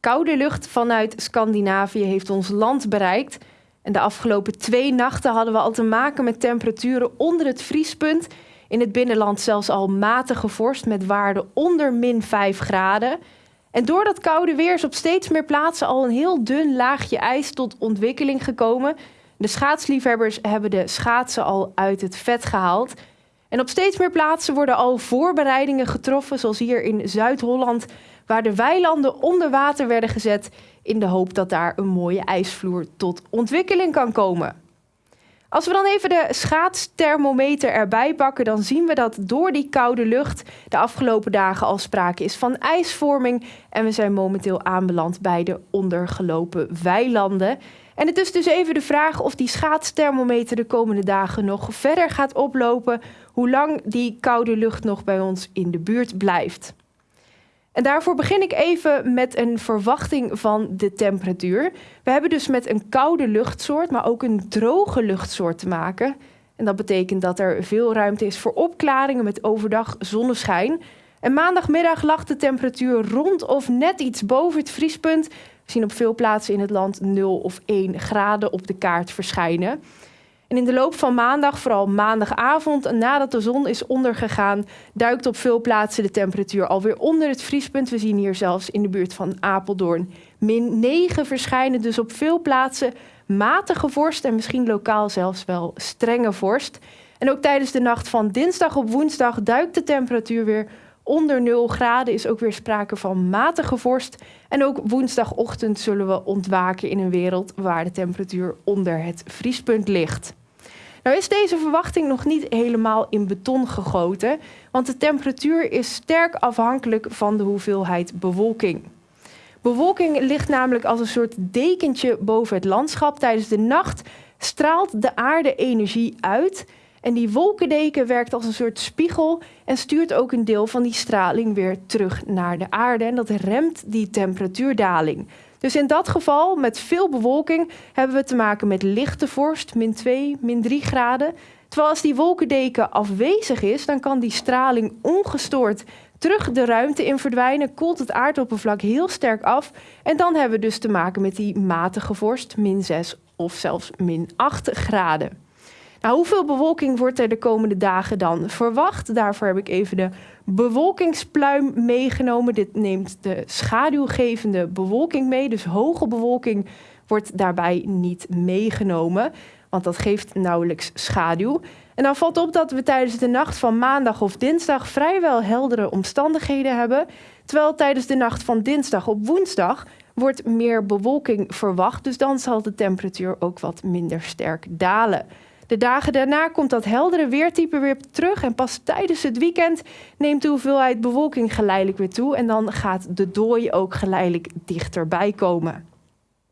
Koude lucht vanuit Scandinavië heeft ons land bereikt. En de afgelopen twee nachten hadden we al te maken met temperaturen onder het vriespunt. In het binnenland zelfs al matige vorst met waarden onder min 5 graden. En door dat koude weer is op steeds meer plaatsen al een heel dun laagje ijs tot ontwikkeling gekomen. De schaatsliefhebbers hebben de schaatsen al uit het vet gehaald. En op steeds meer plaatsen worden al voorbereidingen getroffen, zoals hier in Zuid-Holland, waar de weilanden onder water werden gezet in de hoop dat daar een mooie ijsvloer tot ontwikkeling kan komen. Als we dan even de schaatsthermometer erbij pakken, dan zien we dat door die koude lucht de afgelopen dagen al sprake is van ijsvorming. En we zijn momenteel aanbeland bij de ondergelopen weilanden. En het is dus even de vraag of die schaatsthermometer de komende dagen nog verder gaat oplopen. Hoe lang die koude lucht nog bij ons in de buurt blijft. En daarvoor begin ik even met een verwachting van de temperatuur. We hebben dus met een koude luchtsoort, maar ook een droge luchtsoort te maken. En dat betekent dat er veel ruimte is voor opklaringen met overdag zonneschijn. En maandagmiddag lag de temperatuur rond of net iets boven het vriespunt. We zien op veel plaatsen in het land 0 of 1 graden op de kaart verschijnen. En in de loop van maandag, vooral maandagavond, nadat de zon is ondergegaan, duikt op veel plaatsen de temperatuur alweer onder het vriespunt. We zien hier zelfs in de buurt van Apeldoorn min 9 verschijnen. Dus op veel plaatsen matige vorst en misschien lokaal zelfs wel strenge vorst. En ook tijdens de nacht van dinsdag op woensdag duikt de temperatuur weer onder 0 graden. Is ook weer sprake van matige vorst. En ook woensdagochtend zullen we ontwaken in een wereld waar de temperatuur onder het vriespunt ligt. Nou is deze verwachting nog niet helemaal in beton gegoten, want de temperatuur is sterk afhankelijk van de hoeveelheid bewolking. Bewolking ligt namelijk als een soort dekentje boven het landschap. Tijdens de nacht straalt de aarde energie uit en die wolkendeken werkt als een soort spiegel en stuurt ook een deel van die straling weer terug naar de aarde. En dat remt die temperatuurdaling. Dus in dat geval, met veel bewolking, hebben we te maken met lichte vorst, min 2, min 3 graden. Terwijl als die wolkendeken afwezig is, dan kan die straling ongestoord terug de ruimte in verdwijnen, koelt het aardoppervlak heel sterk af. En dan hebben we dus te maken met die matige vorst, min 6 of zelfs min 8 graden. Nou, hoeveel bewolking wordt er de komende dagen dan verwacht? Daarvoor heb ik even de bewolkingspluim meegenomen. Dit neemt de schaduwgevende bewolking mee. Dus hoge bewolking wordt daarbij niet meegenomen, want dat geeft nauwelijks schaduw. En dan valt op dat we tijdens de nacht van maandag of dinsdag vrijwel heldere omstandigheden hebben. Terwijl tijdens de nacht van dinsdag op woensdag wordt meer bewolking verwacht. Dus dan zal de temperatuur ook wat minder sterk dalen. De dagen daarna komt dat heldere weertype weer terug en pas tijdens het weekend neemt de hoeveelheid bewolking geleidelijk weer toe en dan gaat de dooi ook geleidelijk dichterbij komen.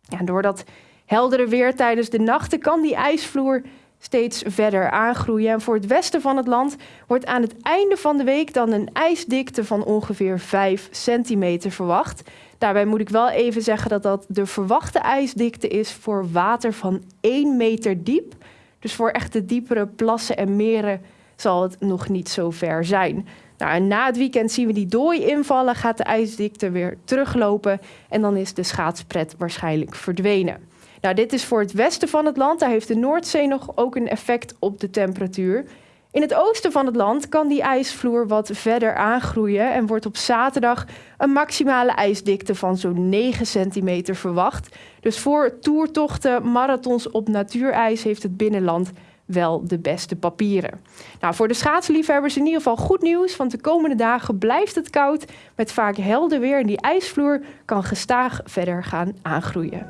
Ja, door dat heldere weer tijdens de nachten kan die ijsvloer steeds verder aangroeien. En voor het westen van het land wordt aan het einde van de week dan een ijsdikte van ongeveer 5 centimeter verwacht. Daarbij moet ik wel even zeggen dat dat de verwachte ijsdikte is voor water van 1 meter diep. Dus voor echte diepere plassen en meren zal het nog niet zo ver zijn. Nou, na het weekend zien we die dooi invallen, gaat de ijsdikte weer teruglopen en dan is de schaatspret waarschijnlijk verdwenen. Nou, dit is voor het westen van het land. Daar heeft de Noordzee nog ook een effect op de temperatuur. In het oosten van het land kan die ijsvloer wat verder aangroeien en wordt op zaterdag een maximale ijsdikte van zo'n 9 centimeter verwacht. Dus voor toertochten, marathons op natuurijs heeft het binnenland wel de beste papieren. Nou, voor de schaatsliefhebbers in ieder geval goed nieuws, want de komende dagen blijft het koud met vaak helder weer en die ijsvloer kan gestaag verder gaan aangroeien.